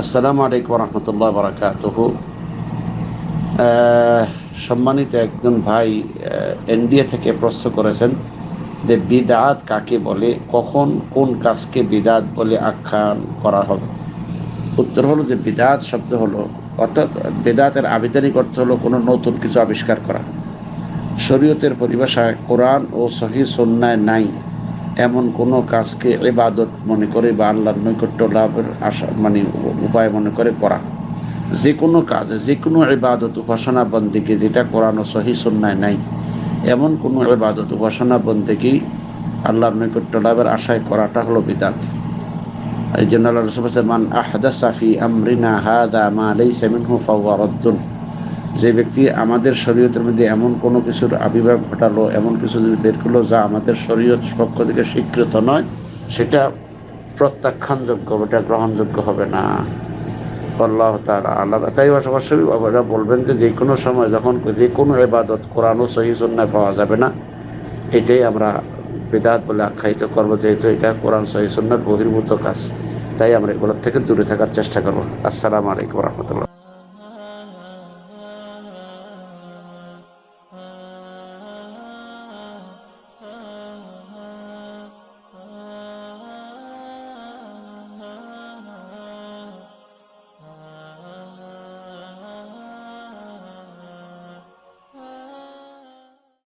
আসসালামু আলাইকুম রহমতুল্লাহ বারাকাতুহু। সম্মানিত একজন ভাই এনডিএ থেকে প্রশ্ন করেছেন যে বিদাত কাকে বলে, কখন কোন কাজকে বিদাত বলে আখ্যান করা হবে। উত্তর হলো যে বিদাত শব্দ হলো, অর্থাৎ বেদাতের আবিধানিক অর্থ হলো কোনো নতুন কিছু আবিষ্কার করা। শরীয়তের পরিভাষায় কোরআন ও সহি সন্ন্যায় নাই। এমন কোনো কাজকে এবাদত মনে করে বা আল্লাহর নৈকট্য লাভের আশা মানে উপায় মনে করে করা। যে কোনো কাজে যে কোনো এবাদত উপাসনা বন্দিকে যেটা করানো সহি সন্ন্যায় নাই, এমন কোনো এবাদত উপাসনা বন্দিকে আল্লাহর নৈকট্য লাভের আশায় করাটা হলো বিদাত। এই জন্য আল্লাহ রসুল মান আহদা সাফি আমরিনা হাদা মা লাইসা মিনহু ফাওয়া রদ্দুন। যে ব্যক্তি আমাদের শরীয়তের মধ্যে এমন কোনো কিছুর আবির্ভাব ঘটালো, এমন কিছু যদি বের করল যা আমাদের শরীয়ত পক্ষ থেকে স্বীকৃত নয়, সেটা প্রত্যাখ্যানযোগ্য, ওটা গ্রহণযোগ্য হবে না। আল্লাহ তার আলাদা তাই অবশ্যই বাবারা বলবেন যে যে কোনো সময় যখন যে কোনো এবাদত কোরআন ও সহি সন্ন্যায় পাওয়া যাবে না, এটাই আমরা বেদাত বলে আখ্যায়িত করব, যেহেতু এটা কোরআন সহি সন্ন্যার বহির্ভূত কাজ। তাই আমরা এগুলোর থেকে দূরে থাকার চেষ্টা করব। আসসালামু আলাইকুম রহমতুল্লাহ।